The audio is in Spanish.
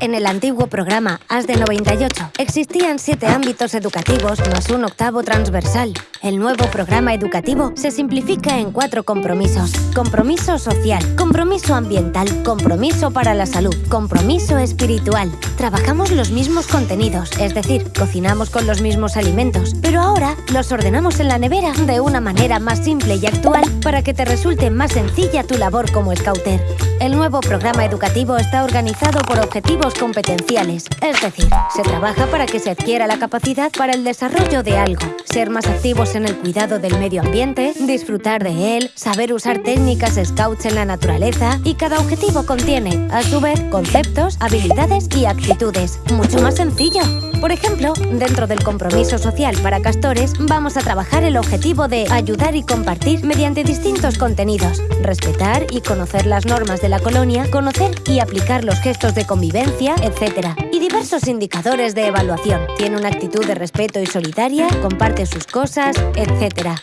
En el antiguo programa AS de 98 existían siete ámbitos educativos más un octavo transversal. El nuevo programa educativo se simplifica en cuatro compromisos. Compromiso social, compromiso ambiental, compromiso para la salud, compromiso espiritual. Trabajamos los mismos contenidos, es decir, cocinamos con los mismos alimentos, pero ahora los ordenamos en la nevera de una manera más simple y actual para que te resulte más sencilla tu labor como scouter. El nuevo programa educativo está organizado por objetivos competenciales, es decir, se trabaja para que se adquiera la capacidad para el desarrollo de algo, ser más activos en el cuidado del medio ambiente, disfrutar de él, saber usar técnicas scouts en la naturaleza y cada objetivo contiene, a su vez, conceptos, habilidades y actitudes. Mucho más sencillo. Por ejemplo, dentro del compromiso social para castores, vamos a trabajar el objetivo de ayudar y compartir mediante distintos contenidos, respetar y conocer las normas de la colonia, conocer y aplicar los gestos de convivencia, etc. Y diversos indicadores de evaluación. Tiene una actitud de respeto y solitaria, comparte sus cosas, etc.